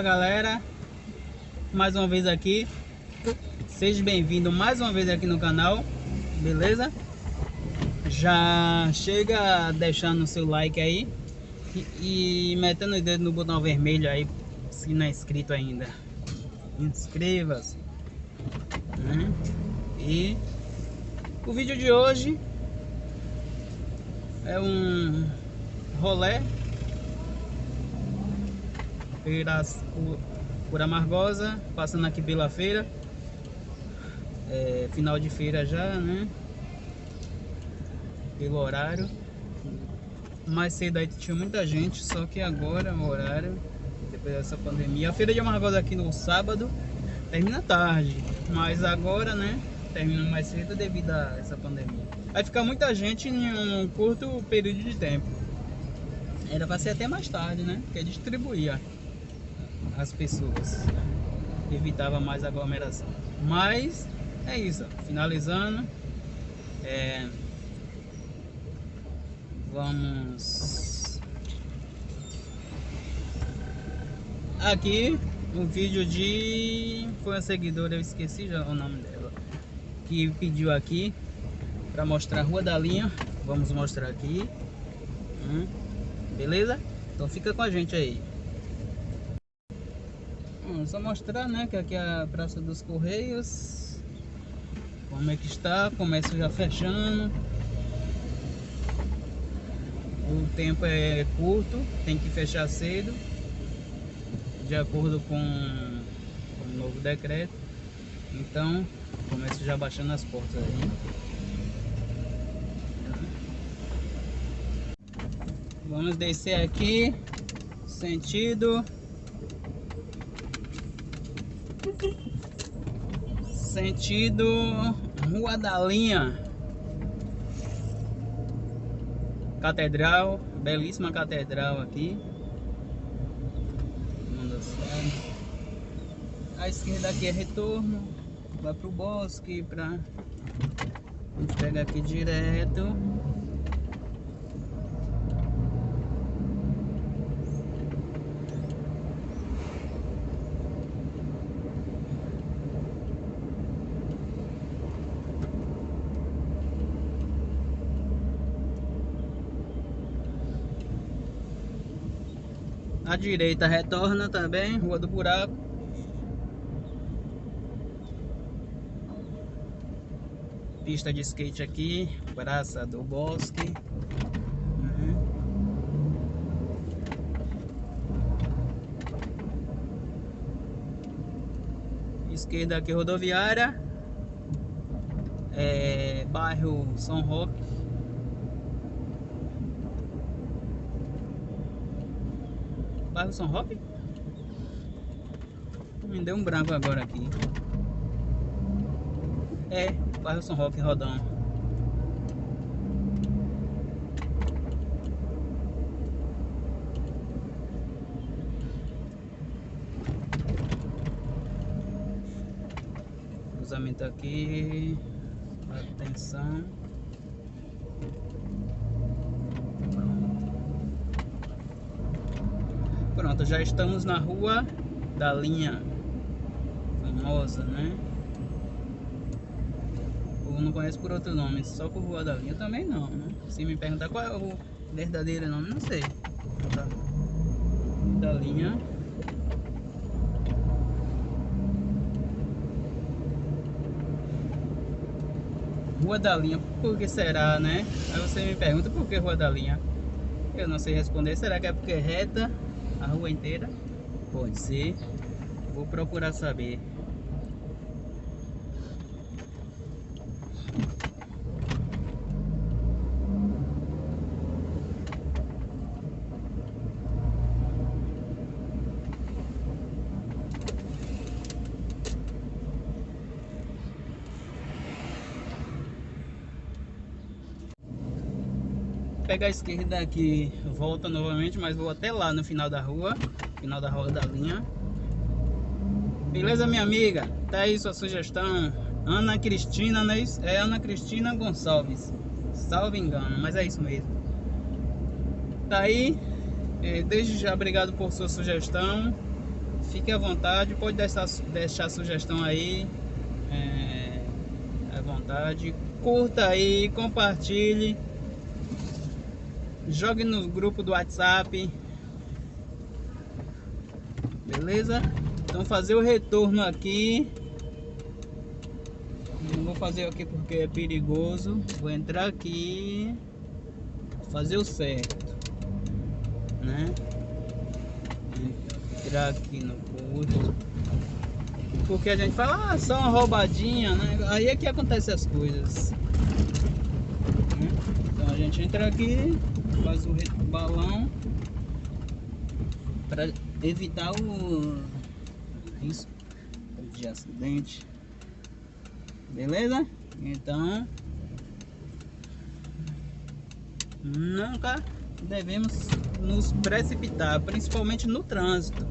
Fala galera, mais uma vez aqui, seja bem-vindo mais uma vez aqui no canal, beleza? Já chega deixando o seu like aí e, e metendo o dedo no botão vermelho aí, se não é inscrito ainda. Inscreva-se. Né? E o vídeo de hoje é um rolé feira por Amargosa, passando aqui pela feira. É, final de feira já, né? Pelo horário. Mais cedo aí tinha muita gente, só que agora o horário, depois dessa pandemia. A feira de Amargosa aqui no sábado termina tarde, mas agora, né? Termina mais cedo devido a essa pandemia. Vai ficar muita gente em um curto período de tempo. Era para ser até mais tarde, né? Porque distribuía as pessoas. Evitava mais aglomeração. Mas é isso, finalizando. É, vamos aqui um vídeo de foi uma seguidora, eu esqueci já o nome dela, que pediu aqui para mostrar a Rua da Linha. Vamos mostrar aqui. Hum, beleza? Então fica com a gente aí. Só mostrar, né, que aqui é a Praça dos Correios. Como é que está, comércio já fechando. O tempo é curto, tem que fechar cedo. De acordo com, com o novo decreto. Então, comércio já baixando as portas aí. Vamos descer aqui, sentido Sentido Rua da Linha. Catedral, belíssima catedral aqui. A esquerda aqui é retorno, vai pro bosque, pra... A gente pega aqui direto. A direita retorna também, Rua do Buraco. Pista de skate aqui, Praça do Bosque. Uhum. Esquerda aqui, rodoviária. É, bairro São Roque. Bairro São Roque? Me deu um branco agora aqui. É, bairro São Roque, Rodão. Cruzamento aqui. Atenção. Pronto, já estamos na rua da linha famosa, né? O não conhece por outro nome, só por Rua da Linha também não, né? Se me perguntar qual é o verdadeiro nome, não sei. Tá. Da linha. Rua da Linha, por que será, né? Aí você me pergunta por que Rua da Linha. Eu não sei responder, será que é porque é reta a rua inteira? Pode ser. Vou procurar saber. Pegar a esquerda aqui, volta novamente, mas vou até lá no final da rua, final da rua da linha. Beleza, minha amiga? Tá aí sua sugestão. Ana Cristina, não é Ana Cristina Gonçalves. Salve engano, mas é isso mesmo. Tá aí. É, desde já, obrigado por sua sugestão. fique à vontade, pode deixar, deixar sugestão aí, é, à vontade, curta aí, compartilhe, jogue no grupo do WhatsApp, beleza? Então fazer o retorno aqui, não vou fazer aqui porque é perigoso, vou entrar aqui, fazer o certo, né? Entrar aqui no curso. Porque a gente fala, ah, só uma roubadinha, né? Aí é que acontece as coisas. Né? Então a gente entra aqui, faz o balão para evitar o risco de acidente. Beleza? Então nunca devemos nos precipitar, principalmente no trânsito.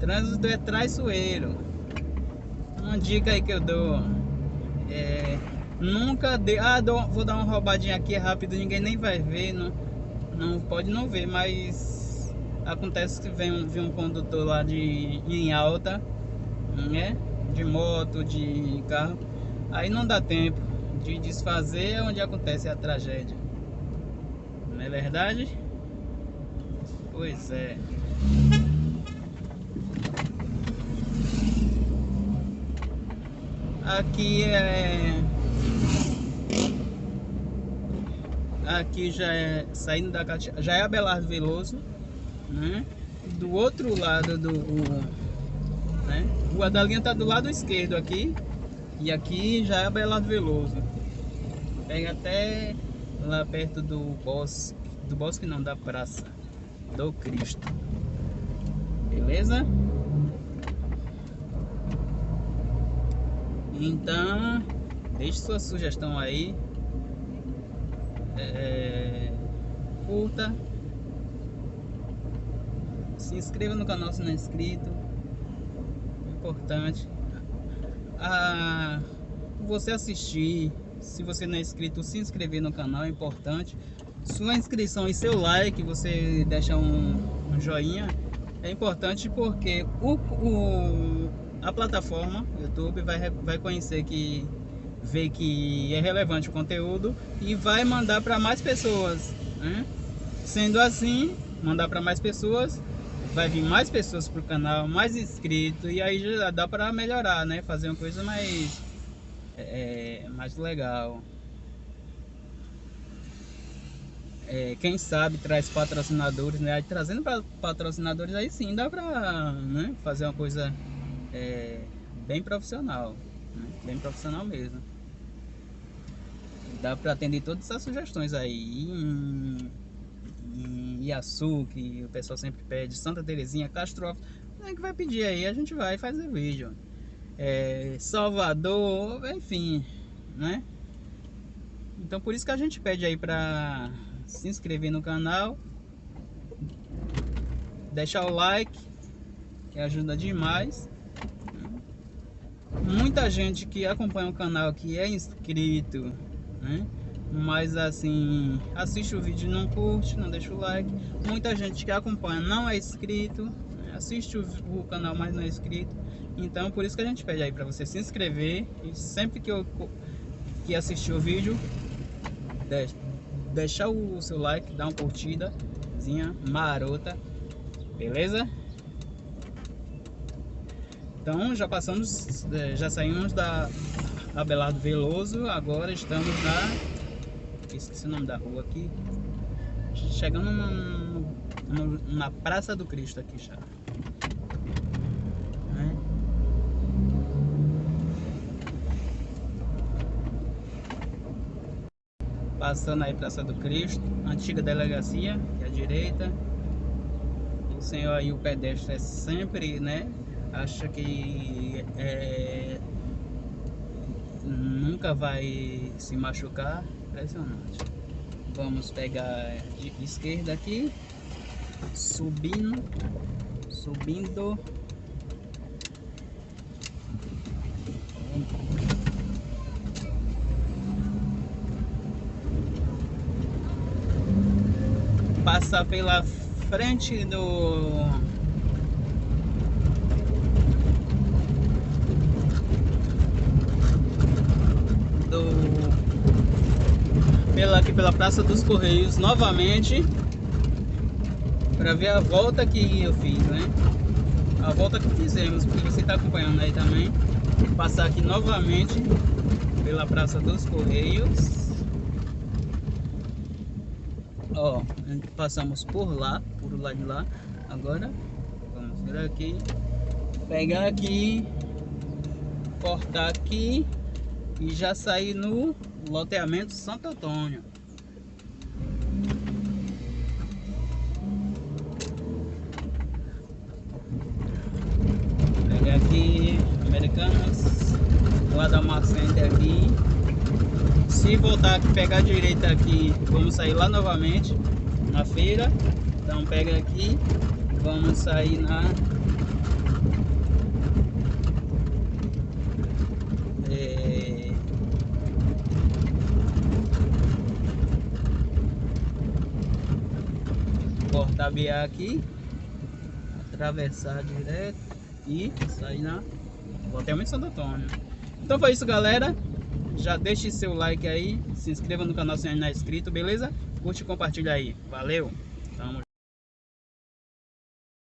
Trânsito é traiçoeiro. Uma dica aí que eu dou é nunca dê, ah, vou dar uma roubadinha aqui rápido, ninguém nem vai ver, não, não pode não ver, mas acontece que vem vem um condutor lá de em alta, né? De moto, de carro, aí não dá tempo de desfazer onde acontece a tragédia. Não é verdade? Pois é. Aqui é aqui já é saindo da já é Abelardo Veloso, né? Do outro lado do né? Rua da linha tá do lado esquerdo aqui e aqui já é Abelardo Veloso. Pega até lá perto do bosque, do bosque não, da praça do Cristo. Beleza? Então, deixe sua sugestão aí. É, curta. Se inscreva no canal se não é inscrito. Importante. Ah, você assistir se você não é inscrito, se inscrever no canal é importante. Sua inscrição e seu like, você deixa um, um joinha, é importante porque o, o, a plataforma YouTube vai, vai conhecer que vê que é relevante o conteúdo e vai mandar para mais pessoas. Né? Sendo assim, mandar para mais pessoas, vai vir mais pessoas para o canal, mais inscritos e aí já dá para melhorar, né? Fazer uma coisa mais é, mais legal. É, quem sabe traz patrocinadores, né? Aí, trazendo para patrocinadores aí sim dá para né? fazer uma coisa é, bem profissional, né? bem profissional mesmo. Dá para atender todas essas sugestões aí em, Iaçu, que o pessoal sempre pede, Santa Terezinha, Castro é que vai pedir aí, a gente vai fazer vídeo é, Salvador, enfim, né? Então por isso que a gente pede aí para se inscrever no canal, deixar o like, que ajuda demais. Muita gente que acompanha o canal que é inscrito, né? Mas assim, assiste o vídeo não curte, não deixa o like. Muita gente que acompanha não é inscrito, né? assiste o, o canal, mas não é inscrito então por isso que a gente pede aí para você se inscrever e sempre que eu que assistir o vídeo, deixa, deixar o seu like, dar uma curtidazinha marota, beleza? Então já passamos, é, já saímos da Abelardo Veloso, agora estamos na, esqueci o nome da rua aqui, chegando na Praça do Cristo aqui já. Passando aí Praça do Cristo, antiga delegacia, que é a direita. O senhor aí, o pedestre é sempre, né? Acha que é, nunca vai se machucar. Impressionante. Vamos pegar de esquerda aqui, subindo, subindo passar pela frente do aqui pela Praça dos Correios novamente para ver a volta que eu fiz, né? A volta que fizemos, porque você está acompanhando aí também. Passar aqui novamente pela Praça dos Correios. Ó, passamos por lá, por lá de lá. Agora, vamos vir aqui, pegar aqui, cortar aqui e já sair no loteamento Santo Antônio. Aqui, Americanas, Guadalmar Center aqui. Se voltar aqui, pegar direita aqui, vamos sair lá novamente na feira. Então pega aqui, vamos sair na tabear aqui, atravessar direto e sair na Loteamento Santo Antônio. Então foi isso, galera. Já deixe seu like aí, se inscreva no canal se ainda não é inscrito, beleza? Curte e compartilha aí. Valeu!